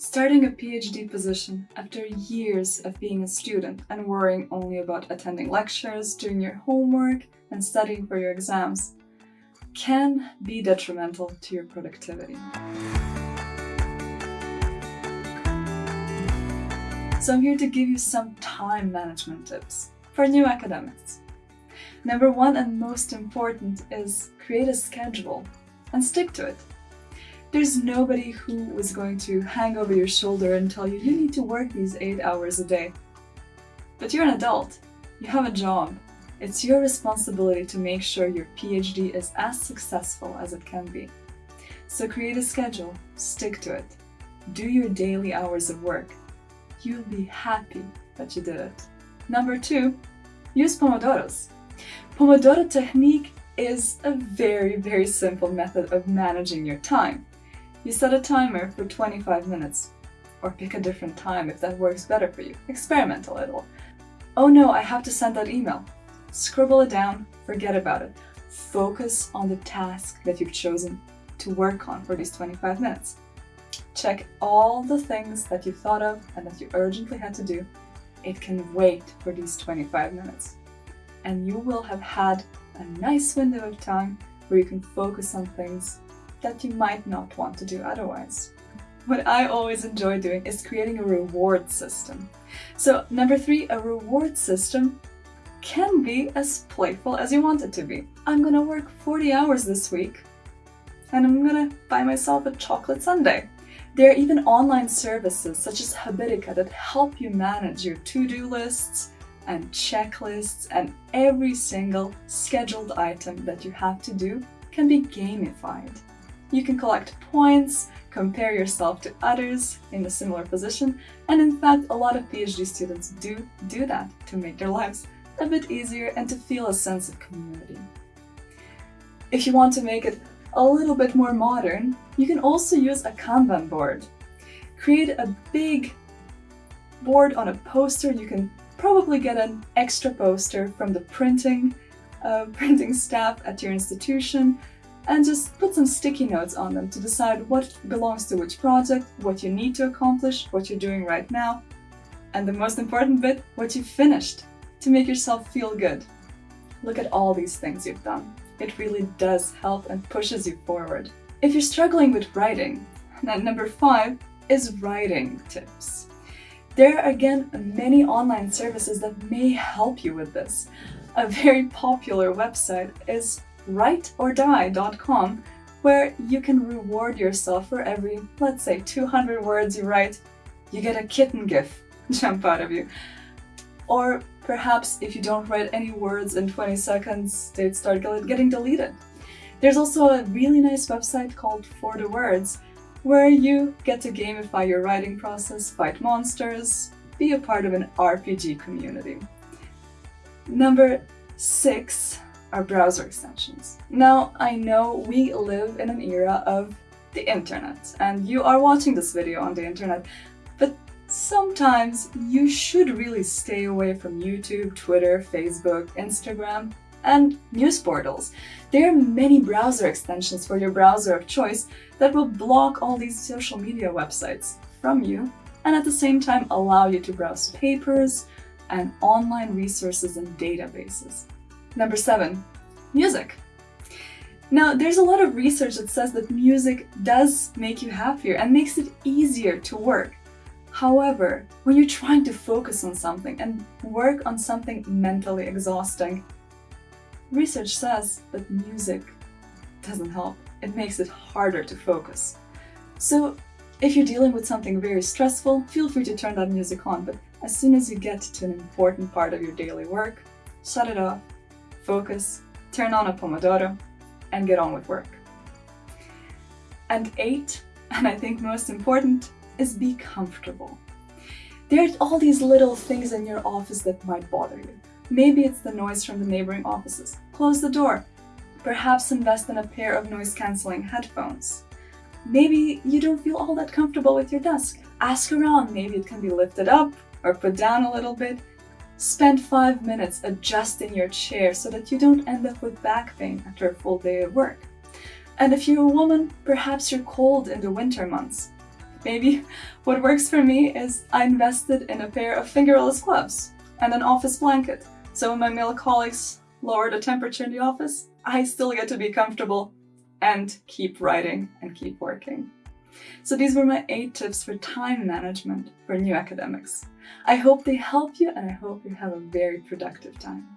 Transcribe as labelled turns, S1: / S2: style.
S1: Starting a PhD position after years of being a student and worrying only about attending lectures, doing your homework, and studying for your exams can be detrimental to your productivity. So I'm here to give you some time management tips for new academics. Number one and most important is create a schedule and stick to it. There's nobody who is going to hang over your shoulder and tell you you need to work these 8 hours a day. But you're an adult, you have a job. It's your responsibility to make sure your PhD is as successful as it can be. So create a schedule, stick to it. Do your daily hours of work. You'll be happy that you did it. Number two, use Pomodoros. Pomodoro technique is a very, very simple method of managing your time. You set a timer for 25 minutes. Or pick a different time if that works better for you. Experiment a little. Oh no, I have to send that email. Scribble it down, forget about it. Focus on the task that you've chosen to work on for these 25 minutes. Check all the things that you thought of and that you urgently had to do. It can wait for these 25 minutes. And you will have had a nice window of time where you can focus on things that you might not want to do otherwise. What I always enjoy doing is creating a reward system. So number three, a reward system can be as playful as you want it to be. I'm gonna work 40 hours this week and I'm gonna buy myself a chocolate sundae. There are even online services such as Habitica that help you manage your to-do lists and checklists and every single scheduled item that you have to do can be gamified. You can collect points, compare yourself to others in a similar position, and in fact a lot of PhD students do do that to make their lives a bit easier and to feel a sense of community. If you want to make it a little bit more modern, you can also use a Kanban board. Create a big board on a poster. You can probably get an extra poster from the printing, uh, printing staff at your institution and just put some sticky notes on them to decide what belongs to which project, what you need to accomplish, what you're doing right now, and the most important bit, what you finished, to make yourself feel good. Look at all these things you've done. It really does help and pushes you forward. If you're struggling with writing, number five is writing tips. There are again many online services that may help you with this. A very popular website is writeordie.com where you can reward yourself for every, let's say, 200 words you write, you get a kitten gif jump out of you. Or perhaps if you don't write any words in 20 seconds, they'd start getting deleted. There's also a really nice website called 4thewords, where you get to gamify your writing process, fight monsters, be a part of an RPG community. Number six are browser extensions. Now, I know we live in an era of the internet, and you are watching this video on the internet, but sometimes you should really stay away from YouTube, Twitter, Facebook, Instagram, and news portals. There are many browser extensions for your browser of choice that will block all these social media websites from you and at the same time allow you to browse papers and online resources and databases. Number seven, music. Now, there's a lot of research that says that music does make you happier and makes it easier to work. However, when you're trying to focus on something and work on something mentally exhausting, research says that music doesn't help. It makes it harder to focus. So if you're dealing with something very stressful, feel free to turn that music on, but as soon as you get to an important part of your daily work, shut it off focus, turn on a Pomodoro, and get on with work. And eight, and I think most important, is be comfortable. There are all these little things in your office that might bother you. Maybe it's the noise from the neighboring offices. Close the door. Perhaps invest in a pair of noise-canceling headphones. Maybe you don't feel all that comfortable with your desk. Ask around, maybe it can be lifted up or put down a little bit. Spend five minutes adjusting your chair so that you don't end up with back pain after a full day of work. And if you're a woman, perhaps you're cold in the winter months. Maybe what works for me is I invested in a pair of fingerless gloves and an office blanket. So when my male colleagues lower the temperature in the office, I still get to be comfortable and keep writing and keep working. So these were my eight tips for time management for new academics. I hope they help you and I hope you have a very productive time.